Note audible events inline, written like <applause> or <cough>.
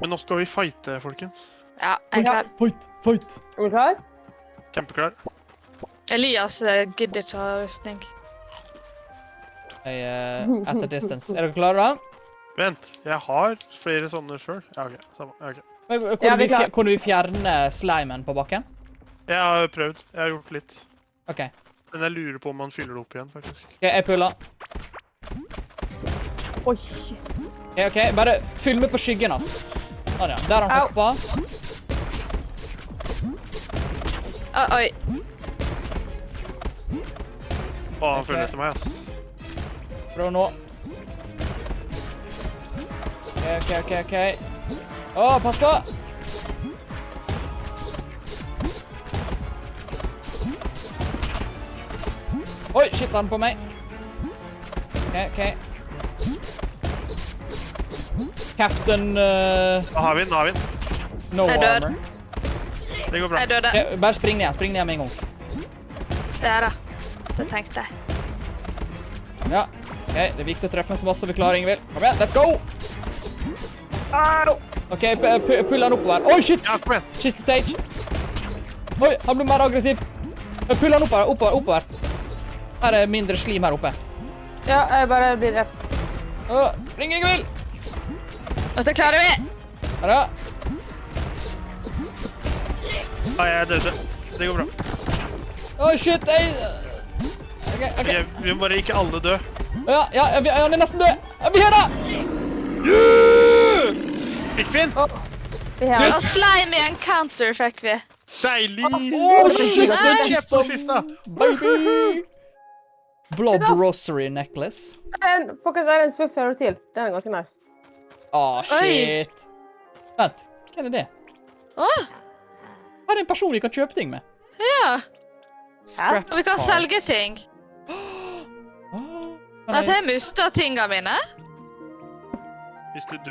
Men nå skal vi fighte, folkens. Ja, jeg er klar. Fight, fight. Er du klar? Kjempeklar. Elias eh, gidder ikke å ha rustning. Jeg, eh, <laughs> at a distance. Er dere klare, da? Vent, jeg har flere sånne sjøl. Ja, OK. Samme. Ja, ok. Men, kunne, Ja, vi vi klar. kunne vi fjerne slimen på bakken? Jeg har prøvd. Jeg har gjort litt. OK. Men jeg lurer på om man fyller det opp igjen, faktisk. Ok, Jeg puller. Oi. Ok, ok, Bare fyll med på skyggen hans. Sånn, ja. Der har han Au. hoppa. Å, oi. Å, han Ok. følger etter meg, ass. Prøv nå. OK, OK, OK. ok. Å, pass på! Oi, shit, han er på meg. OK, OK. Captain uh, Da har vi den, da har vi den. No Jeg dør. armor. Det går bra. Jeg døde. Ok, bare spring ned. Spring ned med en gang. Der, da. Det tenkte jeg. Ja. OK, det er viktig å treffe meg så masse vi klarer, Ingevild. Kom igjen, let's go! OK, pu- pu- pull han oppover. Oi, shit! Ja, kom igjen. Shit stage. Oi, han ble mer aggressiv. Pull han oppover, oppover, oppover. Her er mindre slim her oppe. Ja, jeg bare blir drept. Spring, Ingvild! Dette klarer vi! Her, ja. Ja, jeg døde. Det går bra. Å, shit, jeg... OK, OK. Ok, vi må bare ikke alle dø. Ja, ja, ja, vi- han er nesten død. Ja, Vi er da! Fikk vi den? Vi har Yes. Slime i encounter fikk vi. Deilig! Å, shit, Det den Kjeft på kista, baby! Shit. Rosary necklace. en, Folkens, det er en Swift Hero til. Den er ganske nice. Å, Oi. shit. Vent, hva er det? Å, Her er en person vi kan kjøpe ting med. ja. Scrap Og vi kan parts. selge ting. At jeg mista tinga mine. Hvis du